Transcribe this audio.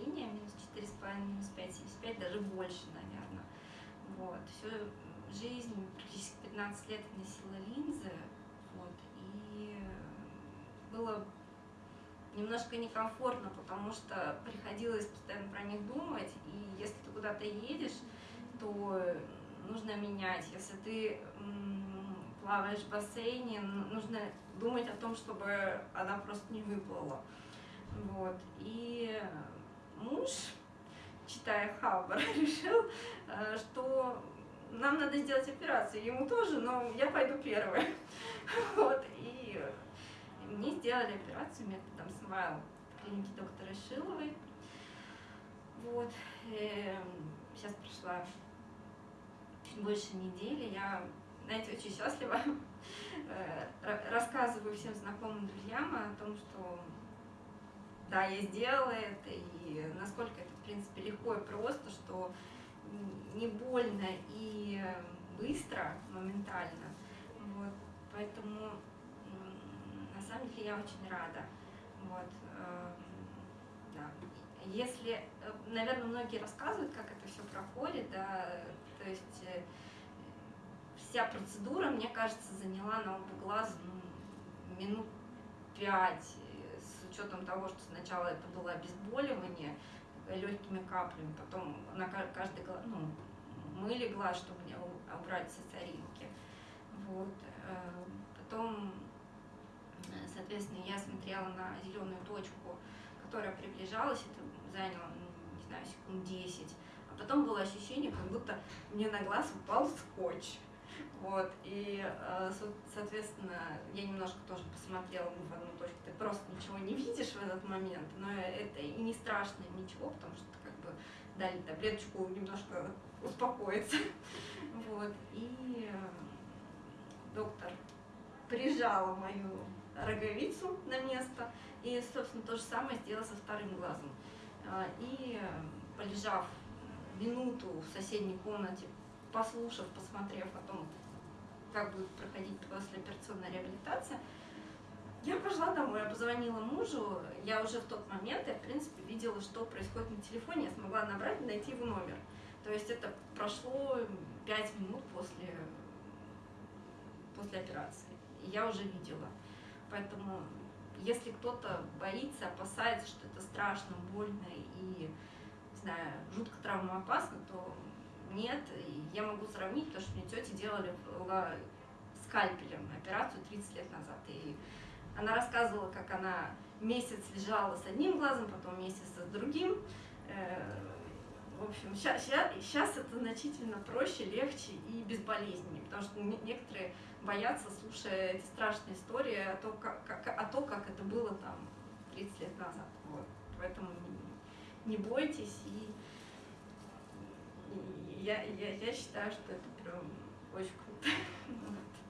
зрения, минус 4,5, минус 5,75, даже больше, наверное. Вот. Всю жизнь, практически 15 лет носила линзы, вот, и было немножко некомфортно, потому что приходилось постоянно про них думать, и если ты куда-то едешь, то нужно менять. Если ты плаваешь в бассейне, нужно думать о том, чтобы она просто не выплыла. Вот. И муж, читая Хаббар, решил, э, что нам надо сделать операцию, ему тоже, но я пойду первая. Вот. И мне сделали операцию методом Смайл в клинике доктора Шиловой. Вот. И сейчас прошла больше недели. Я, знаете, очень счастлива. Э, рассказываю всем знакомым друзьям о том, что да, я сделала это, и насколько это, в принципе, легко и просто, что не больно и быстро, моментально. Вот. Поэтому на самом деле я очень рада. Вот. Эм, да. Если, э, наверное, многие рассказывают, как это все проходит, да, то есть э, вся процедура, мне кажется, заняла на оба глаза ну, минут пять, учетом того, что сначала это было обезболивание легкими каплями, потом на каждый глаз, ну, мыли глаз, чтобы не убрать сосаринки. Вот. Э, потом, соответственно, я смотрела на зеленую точку, которая приближалась, это заняло, ну, не знаю, секунд 10. А потом было ощущение, как будто мне на глаз упал скотч. Вот, и, э, соответственно, я немножко тоже посмотрела в одну точку, ты просто ничего не видишь в этот момент, но это и не страшно, ничего, потому что как бы дали таблеточку немножко успокоиться. Вот, и э, доктор прижала мою роговицу на место, и, собственно, то же самое сделала со вторым глазом. Э, и, полежав минуту в соседней комнате, послушав, посмотрев о том, как будет проходить послеоперационная реабилитация, я пошла домой, я позвонила мужу, я уже в тот момент, я, в принципе, видела, что происходит на телефоне, я смогла набрать и найти его номер. То есть это прошло 5 минут после, после операции, я уже видела. Поэтому, если кто-то боится, опасается, что это страшно, больно и, не знаю, жутко травмоопасно, то нет, я могу сравнить, потому что мне тети делали скальпелем операцию 30 лет назад. И она рассказывала, как она месяц лежала с одним глазом, потом месяц с другим. Э, в общем, сейчас, сейчас это значительно проще, легче и безболезненнее, потому что некоторые боятся, слушая эти страшные истории о том, как, как, о том, как это было там 30 лет назад. Вот. Поэтому не, не бойтесь и я, я, я считаю, что это прям очень круто.